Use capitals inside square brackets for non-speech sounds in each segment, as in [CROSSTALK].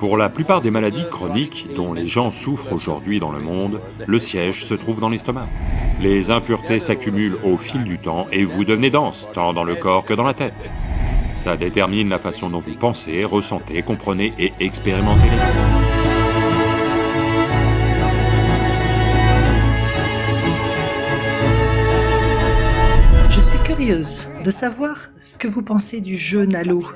Pour la plupart des maladies chroniques dont les gens souffrent aujourd'hui dans le monde, le siège se trouve dans l'estomac. Les impuretés s'accumulent au fil du temps et vous devenez dense, tant dans le corps que dans la tête. Ça détermine la façon dont vous pensez, ressentez, comprenez et expérimentez les suis curieuse de savoir ce que vous pensez du jeûne à l'eau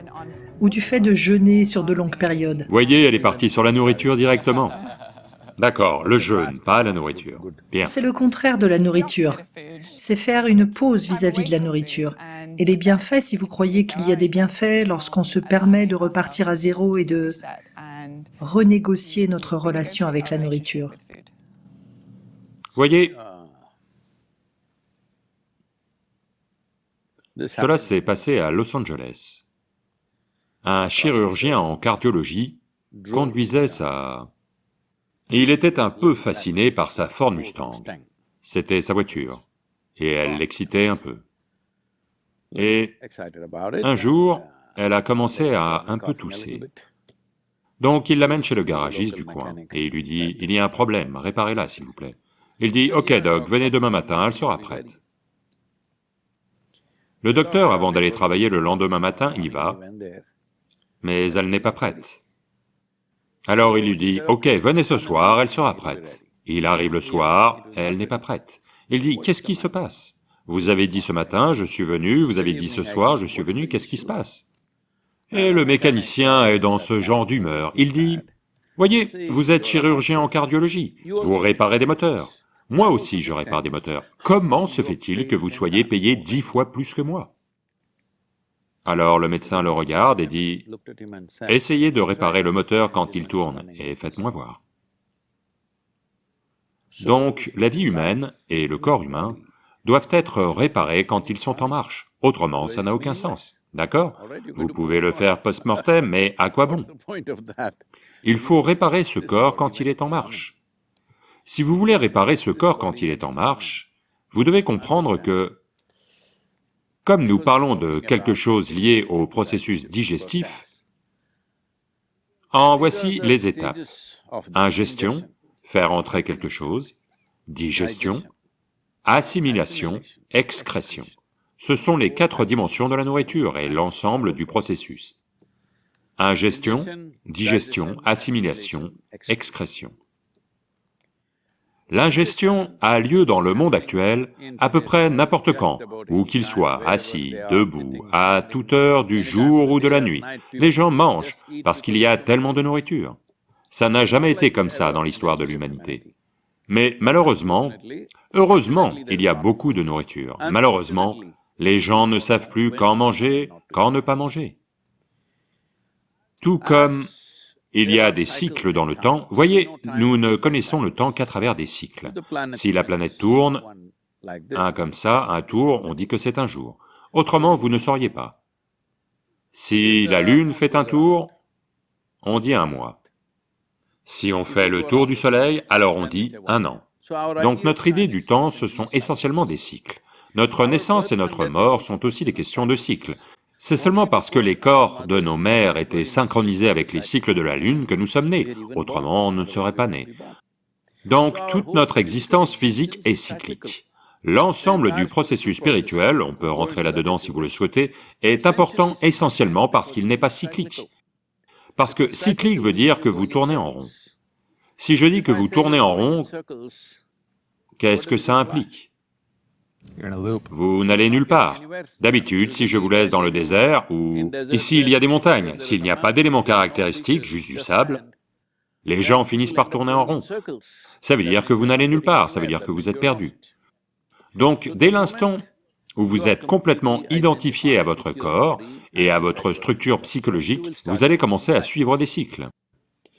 ou du fait de jeûner sur de longues périodes Voyez, elle est partie sur la nourriture directement. D'accord, le jeûne, pas la nourriture. Bien. C'est le contraire de la nourriture. C'est faire une pause vis-à-vis de la nourriture. Et les bienfaits, si vous croyez qu'il y a des bienfaits lorsqu'on se permet de repartir à zéro et de renégocier notre relation avec la nourriture. Voyez, cela s'est passé à Los Angeles un chirurgien en cardiologie conduisait sa... Il était un peu fasciné par sa Ford Mustang. C'était sa voiture, et elle l'excitait un peu. Et un jour, elle a commencé à un peu tousser. Donc il l'amène chez le garagiste du coin, et il lui dit, « Il y a un problème, réparez-la s'il vous plaît. » Il dit, « Ok Doc, venez demain matin, elle sera prête. » Le docteur, avant d'aller travailler le lendemain matin, y va, mais elle n'est pas prête. Alors il lui dit, « Ok, venez ce soir, elle sera prête. » Il arrive le soir, elle n'est pas prête. Il dit, « Qu'est-ce qui se passe Vous avez dit ce matin, je suis venu, vous avez dit ce soir, je suis venu, qu'est-ce qui se passe ?» Et le mécanicien est dans ce genre d'humeur, il dit, « Voyez, vous êtes chirurgien en cardiologie, vous réparez des moteurs. Moi aussi je répare des moteurs. Comment se fait-il que vous soyez payé dix fois plus que moi ?» Alors le médecin le regarde et dit, « Essayez de réparer le moteur quand il tourne et faites-moi voir. » Donc la vie humaine et le corps humain doivent être réparés quand ils sont en marche, autrement ça n'a aucun sens, d'accord? Vous pouvez le faire post-mortem, mais à quoi bon? Il faut réparer ce corps quand il est en marche. Si vous voulez réparer ce corps quand il est en marche, vous devez comprendre que comme nous parlons de quelque chose lié au processus digestif, en voici les étapes. Ingestion, faire entrer quelque chose, digestion, assimilation, excrétion. Ce sont les quatre dimensions de la nourriture et l'ensemble du processus. Ingestion, digestion, assimilation, excrétion. L'ingestion a lieu dans le monde actuel à peu près n'importe quand, où qu'il soit, assis, debout, à toute heure du jour ou de la nuit. Les gens mangent parce qu'il y a tellement de nourriture. Ça n'a jamais été comme ça dans l'histoire de l'humanité. Mais malheureusement, heureusement, il y a beaucoup de nourriture. Malheureusement, les gens ne savent plus quand manger, quand ne pas manger. Tout comme il y a des cycles dans le temps. Voyez, nous ne connaissons le temps qu'à travers des cycles. Si la planète tourne, un comme ça, un tour, on dit que c'est un jour. Autrement, vous ne sauriez pas. Si la Lune fait un tour, on dit un mois. Si on fait le tour du Soleil, alors on dit un an. Donc notre idée du temps, ce sont essentiellement des cycles. Notre naissance et notre mort sont aussi des questions de cycles. C'est seulement parce que les corps de nos mères étaient synchronisés avec les cycles de la Lune que nous sommes nés, autrement on ne serait pas nés. Donc toute notre existence physique est cyclique. L'ensemble du processus spirituel, on peut rentrer là-dedans si vous le souhaitez, est important essentiellement parce qu'il n'est pas cyclique. Parce que cyclique veut dire que vous tournez en rond. Si je dis que vous tournez en rond, qu'est-ce que ça implique? Vous n'allez nulle part. D'habitude, si je vous laisse dans le désert, ou ici il y a des montagnes, s'il n'y a pas d'éléments caractéristiques, juste du sable, les gens finissent par tourner en rond. Ça veut dire que vous n'allez nulle part, ça veut dire que vous êtes perdu. Donc, dès l'instant où vous êtes complètement identifié à votre corps et à votre structure psychologique, vous allez commencer à suivre des cycles.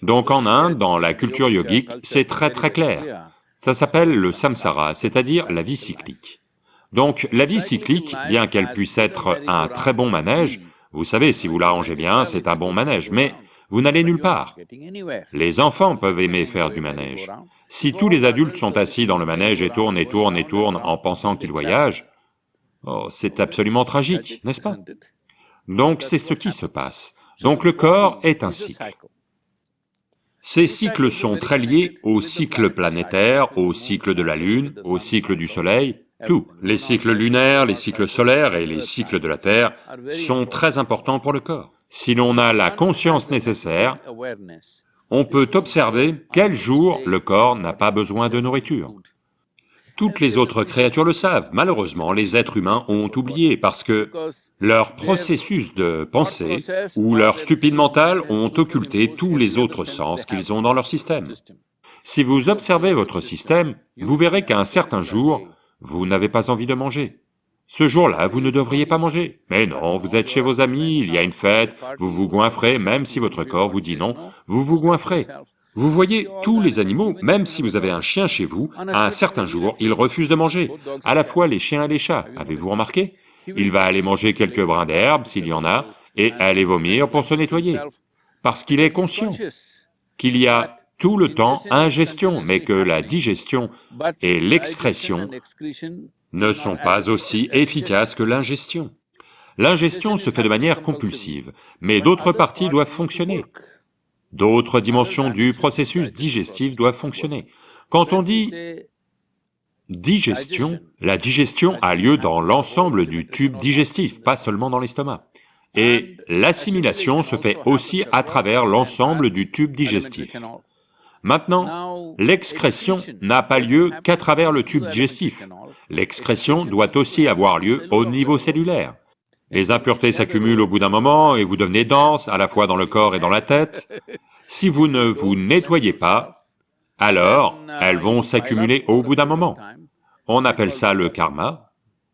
Donc en Inde, dans la culture yogique, c'est très très clair. Ça s'appelle le samsara, c'est-à-dire la vie cyclique. Donc la vie cyclique, bien qu'elle puisse être un très bon manège, vous savez, si vous l'arrangez bien, c'est un bon manège, mais vous n'allez nulle part. Les enfants peuvent aimer faire du manège. Si tous les adultes sont assis dans le manège et tournent et tournent et tournent en pensant qu'ils voyagent, oh, c'est absolument tragique, n'est-ce pas? Donc c'est ce qui se passe. Donc le corps est un cycle. Ces cycles sont très liés au cycle planétaire, au cycle de la Lune, au cycle du Soleil, tout. Les cycles lunaires, les cycles solaires et les cycles de la Terre sont très importants pour le corps. Si l'on a la conscience nécessaire, on peut observer quel jour le corps n'a pas besoin de nourriture. Toutes les autres créatures le savent, malheureusement les êtres humains ont oublié parce que leur processus de pensée ou leur stupide mental ont occulté tous les autres sens qu'ils ont dans leur système. Si vous observez votre système, vous verrez qu'à un certain jour, vous n'avez pas envie de manger. Ce jour-là, vous ne devriez pas manger. Mais non, vous êtes chez vos amis, il y a une fête, vous vous goinfrez, même si votre corps vous dit non, vous vous goinfrez. Vous voyez, tous les animaux, même si vous avez un chien chez vous, à un certain jour, ils refusent de manger, à la fois les chiens et les chats, avez-vous remarqué? Il va aller manger quelques brins d'herbe, s'il y en a, et aller vomir pour se nettoyer, parce qu'il est conscient qu'il y a tout le temps ingestion, mais que la digestion et l'excrétion ne sont pas aussi efficaces que l'ingestion. L'ingestion se fait de manière compulsive, mais d'autres parties doivent fonctionner. D'autres dimensions du processus digestif doivent fonctionner. Quand on dit digestion, la digestion a lieu dans l'ensemble du tube digestif, pas seulement dans l'estomac. Et l'assimilation se fait aussi à travers l'ensemble du tube digestif. Maintenant, l'excrétion n'a pas lieu qu'à travers le tube digestif. L'excrétion doit aussi avoir lieu au niveau cellulaire. Les impuretés s'accumulent au bout d'un moment et vous devenez dense, à la fois dans le corps et dans la tête. Si vous ne vous nettoyez pas, alors elles vont s'accumuler au bout d'un moment. On appelle ça le karma,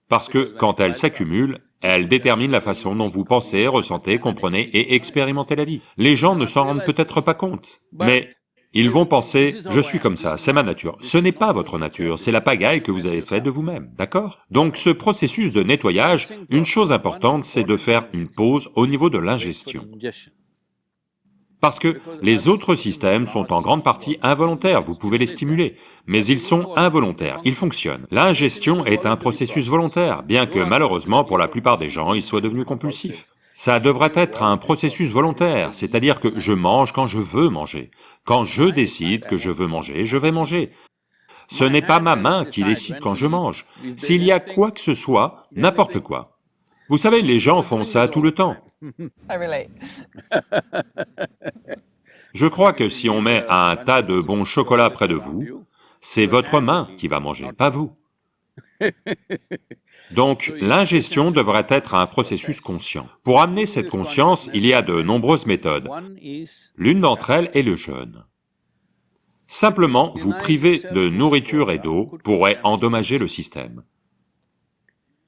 parce que quand elles s'accumulent, elles déterminent la façon dont vous pensez, ressentez, comprenez et expérimentez la vie. Les gens ne s'en rendent peut-être pas compte, mais ils vont penser, je suis comme ça, c'est ma nature. Ce n'est pas votre nature, c'est la pagaille que vous avez faite de vous-même, d'accord? Donc ce processus de nettoyage, une chose importante, c'est de faire une pause au niveau de l'ingestion. Parce que les autres systèmes sont en grande partie involontaires, vous pouvez les stimuler, mais ils sont involontaires, ils fonctionnent. L'ingestion est un processus volontaire, bien que malheureusement pour la plupart des gens, il soit devenu compulsif. Ça devrait être un processus volontaire, c'est-à-dire que je mange quand je veux manger. Quand je décide que je veux manger, je vais manger. Ce n'est pas ma main qui décide quand je mange. S'il y a quoi que ce soit, n'importe quoi. Vous savez, les gens font ça tout le temps. [LAUGHS] Je crois que si on met un tas de bons chocolats près de vous, c'est votre main qui va manger, pas vous. Donc l'ingestion devrait être un processus conscient. Pour amener cette conscience, il y a de nombreuses méthodes. L'une d'entre elles est le jeûne. Simplement, vous priver de nourriture et d'eau pourrait endommager le système.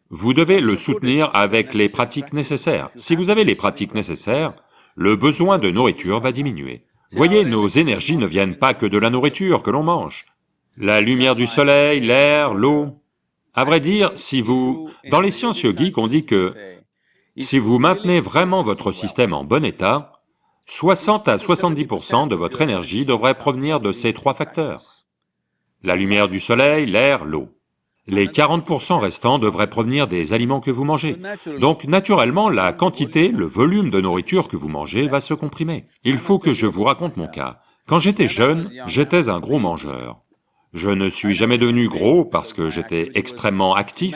Vous devez le soutenir avec les pratiques nécessaires. Si vous avez les pratiques nécessaires, le besoin de nourriture va diminuer. Voyez, nos énergies ne viennent pas que de la nourriture que l'on mange. La lumière du soleil, l'air, l'eau, à vrai dire, si vous... Dans les sciences yogiques, on dit que si vous maintenez vraiment votre système en bon état, 60 à 70% de votre énergie devrait provenir de ces trois facteurs. La lumière du soleil, l'air, l'eau. Les 40% restants devraient provenir des aliments que vous mangez. Donc naturellement, la quantité, le volume de nourriture que vous mangez va se comprimer. Il faut que je vous raconte mon cas. Quand j'étais jeune, j'étais un gros mangeur. Je ne suis jamais devenu gros parce que j'étais extrêmement actif,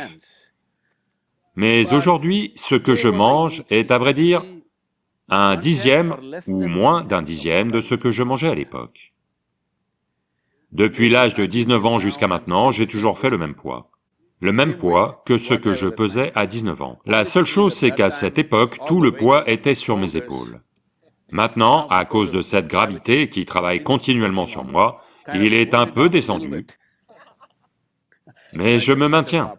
mais aujourd'hui, ce que je mange est, à vrai dire, un dixième ou moins d'un dixième de ce que je mangeais à l'époque. Depuis l'âge de 19 ans jusqu'à maintenant, j'ai toujours fait le même poids. Le même poids que ce que je pesais à 19 ans. La seule chose, c'est qu'à cette époque, tout le poids était sur mes épaules. Maintenant, à cause de cette gravité qui travaille continuellement sur moi, il est un peu descendu, mais je me maintiens.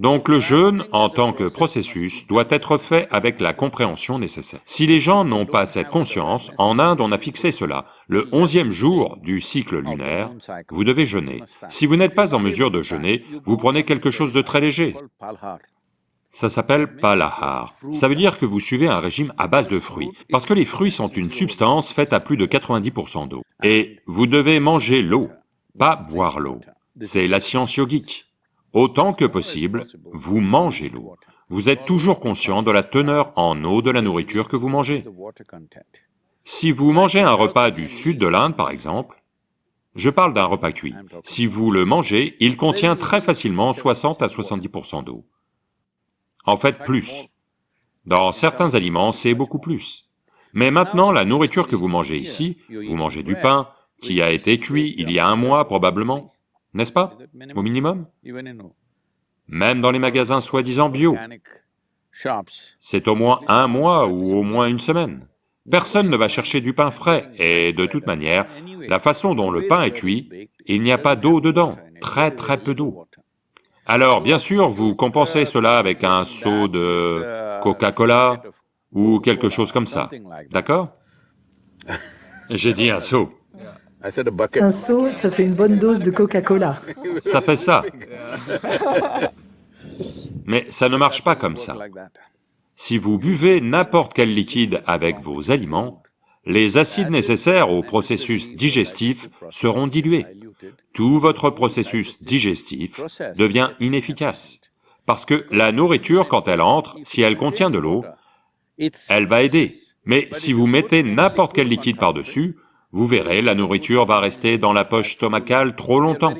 Donc le jeûne, en tant que processus, doit être fait avec la compréhension nécessaire. Si les gens n'ont pas cette conscience, en Inde on a fixé cela, le onzième jour du cycle lunaire, vous devez jeûner. Si vous n'êtes pas en mesure de jeûner, vous prenez quelque chose de très léger. Ça s'appelle palahar. Ça veut dire que vous suivez un régime à base de fruits, parce que les fruits sont une substance faite à plus de 90% d'eau. Et vous devez manger l'eau, pas boire l'eau. C'est la science yogique. Autant que possible, vous mangez l'eau. Vous êtes toujours conscient de la teneur en eau de la nourriture que vous mangez. Si vous mangez un repas du sud de l'Inde, par exemple, je parle d'un repas cuit, si vous le mangez, il contient très facilement 60 à 70% d'eau. En fait, plus. Dans certains aliments, c'est beaucoup plus. Mais maintenant, la nourriture que vous mangez ici, vous mangez du pain qui a été cuit il y a un mois probablement, n'est-ce pas, au minimum? Même dans les magasins soi-disant bio, c'est au moins un mois ou au moins une semaine. Personne ne va chercher du pain frais, et de toute manière, la façon dont le pain est cuit, il n'y a pas d'eau dedans, très très peu d'eau. Alors, bien sûr, vous compensez cela avec un seau de Coca-Cola ou quelque chose comme ça, d'accord? [LAUGHS] J'ai dit un seau. Un seau, ça fait une bonne dose de Coca-Cola. Ça fait ça. Mais ça ne marche pas comme ça. Si vous buvez n'importe quel liquide avec vos aliments, les acides nécessaires au processus digestif seront dilués. Tout votre processus digestif devient inefficace, parce que la nourriture, quand elle entre, si elle contient de l'eau, elle va aider. Mais si vous mettez n'importe quel liquide par-dessus, vous verrez, la nourriture va rester dans la poche stomacale trop longtemps.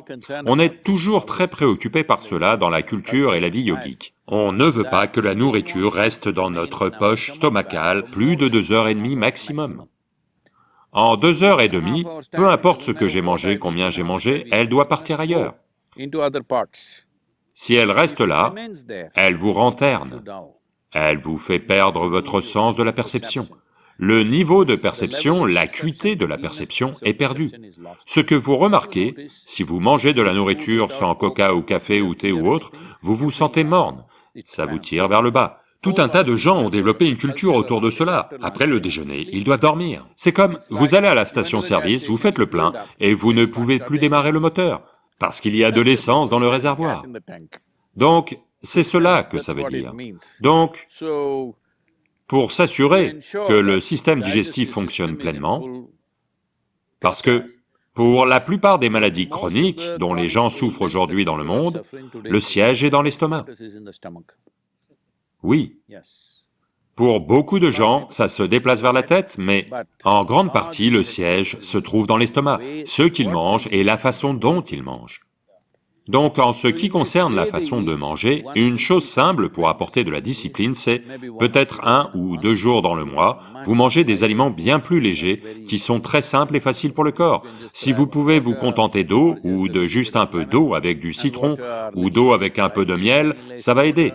On est toujours très préoccupé par cela dans la culture et la vie yogique. On ne veut pas que la nourriture reste dans notre poche stomacale plus de deux heures et demie maximum. En deux heures et demie, peu importe ce que j'ai mangé, combien j'ai mangé, elle doit partir ailleurs. Si elle reste là, elle vous rend terne, elle vous fait perdre votre sens de la perception le niveau de perception, l'acuité de la perception est perdu. Ce que vous remarquez, si vous mangez de la nourriture sans coca ou café ou thé ou autre, vous vous sentez morne, ça vous tire vers le bas. Tout un tas de gens ont développé une culture autour de cela. Après le déjeuner, ils doivent dormir. C'est comme, vous allez à la station-service, vous faites le plein, et vous ne pouvez plus démarrer le moteur, parce qu'il y a de l'essence dans le réservoir. Donc, c'est cela que ça veut dire. Donc, pour s'assurer que le système digestif fonctionne pleinement, parce que pour la plupart des maladies chroniques dont les gens souffrent aujourd'hui dans le monde, le siège est dans l'estomac. Oui. Pour beaucoup de gens, ça se déplace vers la tête, mais en grande partie, le siège se trouve dans l'estomac, ce qu'ils mangent et la façon dont ils mangent. Donc en ce qui concerne la façon de manger, une chose simple pour apporter de la discipline, c'est peut-être un ou deux jours dans le mois, vous mangez des aliments bien plus légers, qui sont très simples et faciles pour le corps. Si vous pouvez vous contenter d'eau, ou de juste un peu d'eau avec du citron, ou d'eau avec un peu de miel, ça va aider.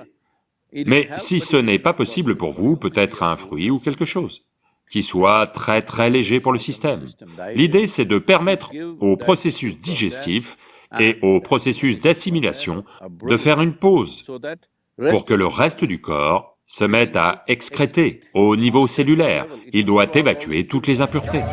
Mais si ce n'est pas possible pour vous, peut-être un fruit ou quelque chose qui soit très très léger pour le système. L'idée c'est de permettre au processus digestif et au processus d'assimilation de faire une pause pour que le reste du corps se mette à excréter au niveau cellulaire. Il doit évacuer toutes les impuretés.